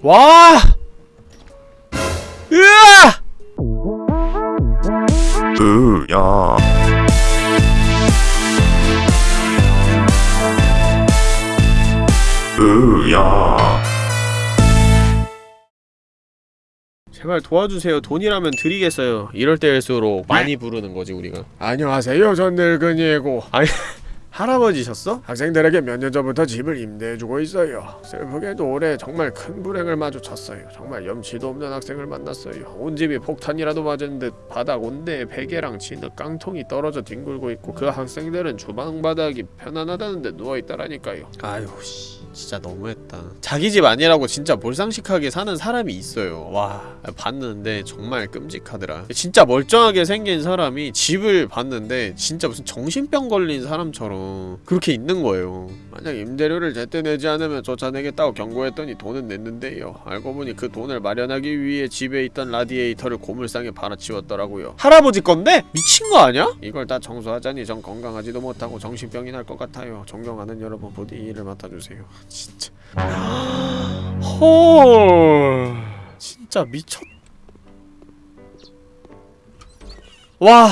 와! 으아! 으야 으야 제발 도와주세요. 돈이라면 드리겠어요. 이럴 때일수록 많이 부르는 거지 우리가. 안녕하세요. 전 늙은이고. 아니 할아버지셨어? 학생들에게 몇 년 전부터 집을 임대해주고 있어요. 슬프게도 올해 정말 큰 불행을 마주쳤어요. 정말 염치도 없는 학생을 만났어요. 온 집이 폭탄이라도 맞은 듯 바닥 온대에 베개랑 진흙 깡통이 떨어져 뒹굴고 있고 그 학생들은 주방 바닥이 편안하다는 데 누워있다라니까요. 아유 씨. 진짜 너무했다. 자기 집 아니라고 진짜 몰상식하게 사는 사람이 있어요. 와 봤는데 정말 끔찍하더라. 진짜 멀쩡하게 생긴 사람이 집을 봤는데 진짜 무슨 정신병 걸린 사람처럼 그렇게 있는 거예요. 만약 임대료를 제때 내지 않으면 쫓아내겠다고 경고했더니 돈은 냈는데요. 알고 보니 그 돈을 마련하기 위해 집에 있던 라디에이터를 고물상에 팔아치웠더라고요. 할아버지 건데? 미친 거 아니야? 이걸 다 청소하자니 전 건강하지도 못하고 정신병이 날 것 같아요. 존경하는 여러분 부디 이 일을 맡아주세요. 진짜. 헐. 진짜 미쳤. 와.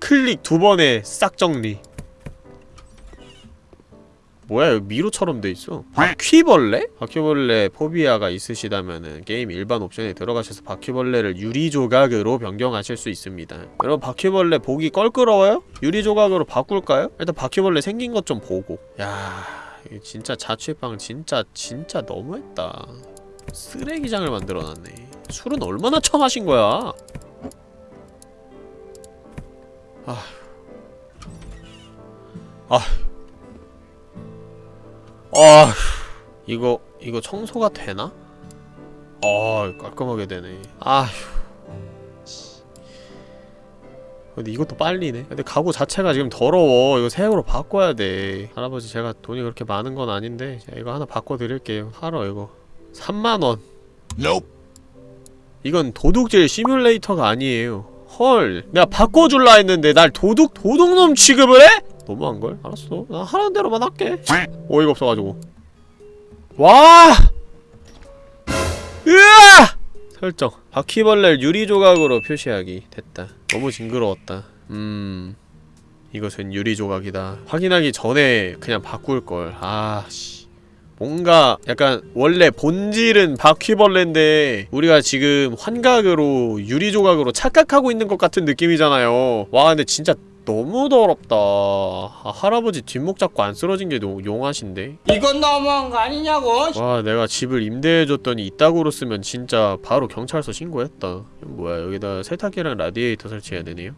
클릭 두 번에 싹 정리 뭐야 여기 미로처럼 돼있어. 바퀴벌레? 바퀴벌레 포비아가 있으시다면은 게임 일반 옵션에 들어가셔서 바퀴벌레를 유리조각으로 변경하실 수 있습니다. 여러분 바퀴벌레 보기 껄끄러워요? 유리조각으로 바꿀까요? 일단 바퀴벌레 생긴 것 좀 보고. 야 진짜 자취방 진짜 진짜 너무했다. 쓰레기장을 만들어놨네. 술은 얼마나 처마신 거야? 아휴. 아휴 아휴 이거 이거 청소가 되나? 아 깔끔하게 되네. 아휴 근데 이것도 빨리네. 근데 가구 자체가 지금 더러워. 이거 새으로 바꿔야 돼. 할아버지 제가 돈이 그렇게 많은 건 아닌데 이거 하나 바꿔드릴게요. 팔어 이거. 3만원. Nope. 이건 도둑질 시뮬레이터가 아니에요. 헐 내가 바꿔줄라 했는데 날 도둑 도둑놈 취급을 해? 너무한걸? 알았어. 나 하라는 대로만 할게. 어이가 없어가지고. 와! 으아! 설정. 바퀴벌레를 유리조각으로 표시하기 됐다. 너무 징그러웠다. 음. 이것은 유리조각이다. 확인하기 전에 그냥 바꿀걸. 아씨. 뭔가 약간 원래 본질은 바퀴벌레인데 우리가 지금 환각으로 유리조각으로 착각하고 있는 것 같은 느낌이잖아요. 와 근데 진짜 너무 더럽다 아, 할아버지 뒷목 잡고 안 쓰러진 게 용하신데? 이건 너무한 거 아니냐고? 와 내가 집을 임대해줬더니 이따구로 쓰면 진짜 바로 경찰서 신고했다 뭐야 여기다 세탁기랑 라디에이터 설치해야 되네요?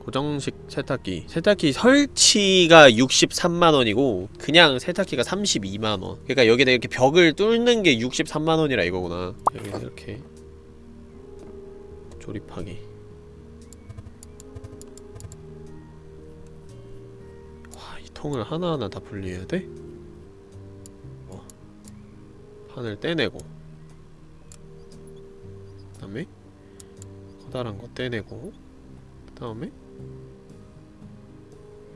고정식 세탁기 세탁기 설치가 63만원이고 그냥 세탁기가 32만원 그러니까 여기다 이렇게 벽을 뚫는 게 63만원이라 이거구나 여기서 이렇게 조립하기 와, 이 통을 하나하나 다 분리해야 돼? 어. 판을 떼내고 그 다음에 커다란 거 떼내고 그 다음에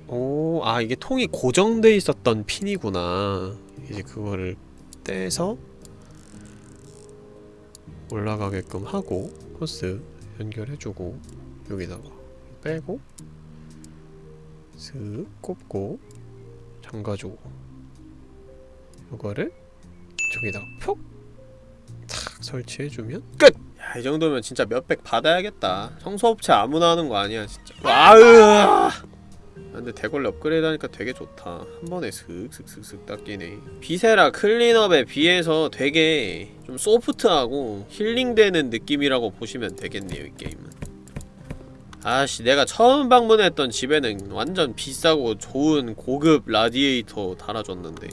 오, 아 이게 통이 고정돼 있었던 핀이구나 이제 그거를 떼서 올라가게끔 하고 호스 연결해주고 여기다가 빼고 슥 꼽고 잠가주고 이거를 저기다가 푹! 탁 설치해주면 끝! 야, 이 정도면 진짜 몇백 받아야겠다 청소업체 아무나 하는 거 아니야 진짜 아으 근데 대걸레 업그레이드 하니까 되게 좋다. 한 번에 슥슥슥슥 닦이네. 비세라 클린업에 비해서 되게 좀 소프트하고 힐링되는 느낌이라고 보시면 되겠네요 이 게임은. 아씨 내가 처음 방문했던 집에는 완전 비싸고 좋은 고급 라디에이터 달아줬는데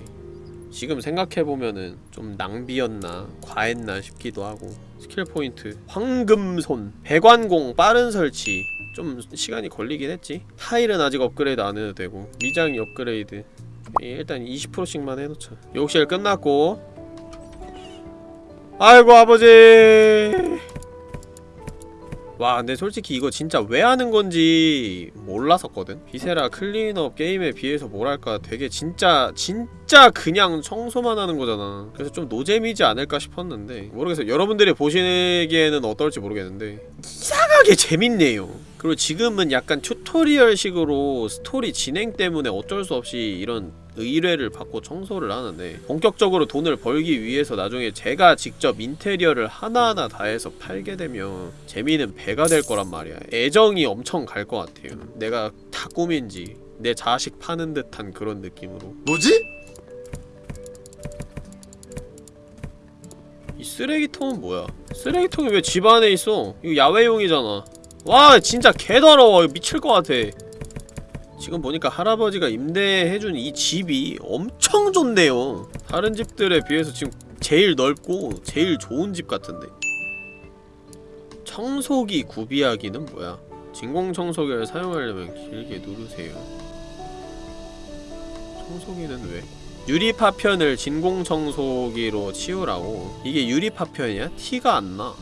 지금 생각해보면은 좀 낭비였나 과했나 싶기도 하고. 스킬 포인트 황금손 배관공 빠른 설치 좀 시간이 걸리긴 했지. 타일은 아직 업그레이드 안 해도 되고 미장이 업그레이드. 일단 20%씩만 해놓자. 욕실 끝났고. 아이고 아버지! 와 근데 솔직히 이거 진짜 왜 하는 건지 몰랐었거든. 비세라 클린업 게임에 비해서 뭐랄까 되게 진짜 진짜 그냥 청소만 하는 거잖아. 그래서 좀 노잼이지 않을까 싶었는데. 모르겠어요. 여러분들이 보시기에는 어떨지 모르겠는데. 이상하게 재밌네요 그리고 지금은 약간 튜토리얼식으로 스토리 진행 때문에 어쩔 수 없이 이런 의뢰를 받고 청소를 하는데 본격적으로 돈을 벌기 위해서 나중에 제가 직접 인테리어를 하나하나 다 해서 팔게 되면 재미는 배가 될 거란 말이야. 애정이 엄청 갈 것 같아요. 내가 다 꿈인지 내 자식 파는 듯한 그런 느낌으로. 뭐지? 이 쓰레기통은 뭐야? 쓰레기통이 왜 집 안에 있어? 이거 야외용이잖아 와 진짜 개더러워. 미칠 것 같아. 지금 보니까 할아버지가 임대해준 이 집이 엄청 좋네요. 다른 집들에 비해서 지금 제일 넓고 제일 좋은 집 같은데. 청소기 구비하기는 뭐야? 진공청소기를 사용하려면 길게 누르세요. 청소기는 왜? 유리파편을 진공청소기로 치우라고. 이게 유리파편이야? 티가 안나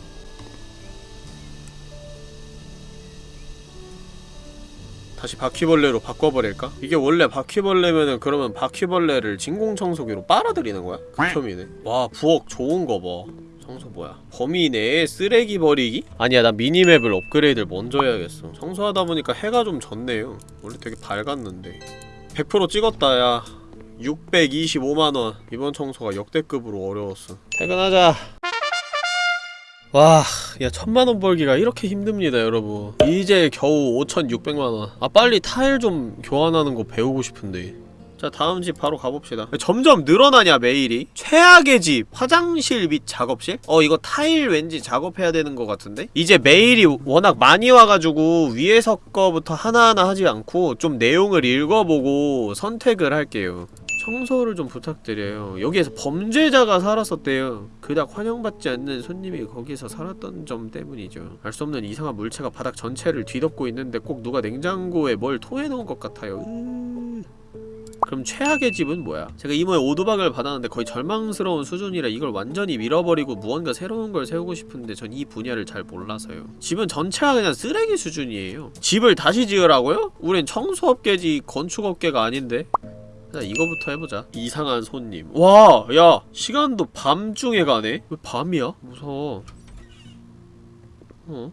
다시 바퀴벌레로 바꿔버릴까? 이게 원래 바퀴벌레면은 그러면 바퀴벌레를 진공청소기로 빨아들이는 거야? 극혐이네 와 부엌 좋은 거 봐. 청소 뭐야? 범위 내에 쓰레기 버리기? 아니야 나 미니맵을 업그레이드를 먼저 해야겠어. 청소하다 보니까 해가 좀 졌네요. 원래 되게 밝았는데. 100% 찍었다 야. 625만원. 이번 청소가 역대급으로 어려웠어. 퇴근하자 와, 야 천만원 벌기가 이렇게 힘듭니다 여러분. 이제 겨우 5,600만원. 아 빨리 타일 좀 교환하는 거 배우고 싶은데. 자 다음 집 바로 가봅시다. 점점 늘어나냐 메일이? 최악의 집 화장실 및 작업실? 어 이거 타일 왠지 작업해야 되는 것 같은데? 이제 메일이 워낙 많이 와가지고 위에서 거부터 하나하나 하지 않고 좀 내용을 읽어보고 선택을 할게요 청소를 좀 부탁드려요. 여기에서 범죄자가 살았었대요. 그닥 환영받지 않는 손님이 거기서 살았던 점 때문이죠. 알 수 없는 이상한 물체가 바닥 전체를 뒤덮고 있는데 꼭 누가 냉장고에 뭘 토해놓은 것 같아요. 으... 그럼 최악의 집은 뭐야? 제가 이모의 오도박을 받았는데 거의 절망스러운 수준이라 이걸 완전히 밀어버리고 무언가 새로운 걸 세우고 싶은데 전 이 분야를 잘 몰라서요. 집은 전체가 그냥 쓰레기 수준이에요. 집을 다시 지으라고요? 우린 청소업계지 건축업계가 아닌데? 자 이거부터 해보자 이상한 손님 와! 야! 시간도 밤중에 가네? 왜 밤이야? 무서워 어?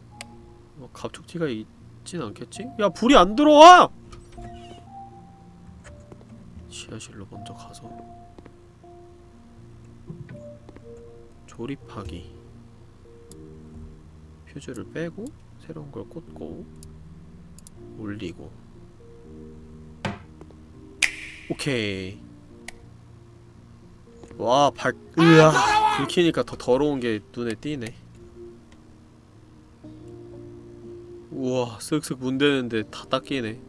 뭐 갑툭튀가 있진 않겠지? 야 불이 안 들어와! 지하실로 먼저 가서 조립하기 퓨즈를 빼고 새로운 걸 꽂고 올리고 오케이. 와 발.. 으아. 불 켜니까 더 더러운 게 눈에 띄네. 우와 쓱쓱 문대는데 다 닦이네.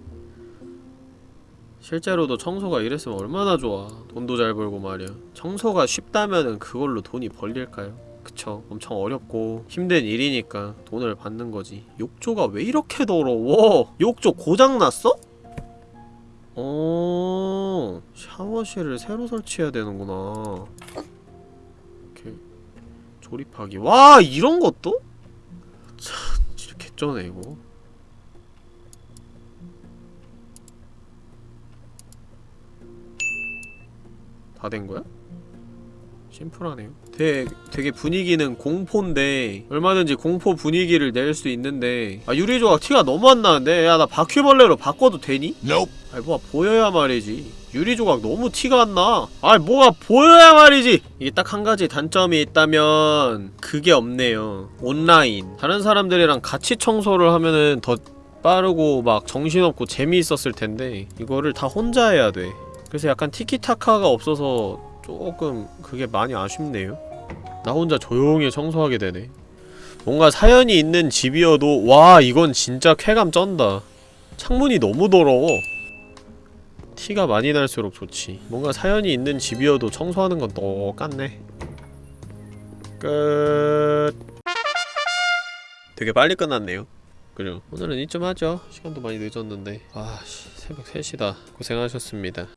실제로도 청소가 이랬으면 얼마나 좋아. 돈도 잘 벌고 말이야. 청소가 쉽다면은 그걸로 돈이 벌릴까요? 그쵸. 엄청 어렵고 힘든 일이니까 돈을 받는 거지. 욕조가 왜 이렇게 더러워? 욕조 고장났어? 어 샤워실을 새로 설치해야 되는구나 이렇게 조립하기 와 이런 것도? 참 진짜 개쩌네 이거 다 된 거야? 심플하네요 되게, 되게 분위기는 공포인데 얼마든지 공포 분위기를 낼 수 있는데 아 유리조각 티가 너무 안 나는데 야 나 바퀴벌레로 바꿔도 되니? Nope. 아이 뭐가 보여야 말이지. 유리조각 너무 티가 안나. 아이 뭐가 보여야 말이지. 이게 딱 한 가지 단점이 있다면 그게 없네요. 온라인. 다른 사람들이랑 같이 청소를 하면은 더 빠르고 막 정신없고 재미있었을 텐데 이거를 다 혼자 해야 돼. 그래서 약간 티키타카가 없어서 조금 그게 많이 아쉽네요. 나 혼자 조용히 청소하게 되네. 뭔가 사연이 있는 집이어도 와 이건 진짜 쾌감 쩐다. 창문이 너무 더러워 티가 많이 날수록 좋지. 뭔가 사연이 있는 집이어도 청소하는 건 똑같네. 끝. 되게 빨리 끝났네요. 그래요 오늘은 이쯤 하죠. 시간도 많이 늦었는데. 아씨 새벽 3시다. 고생하셨습니다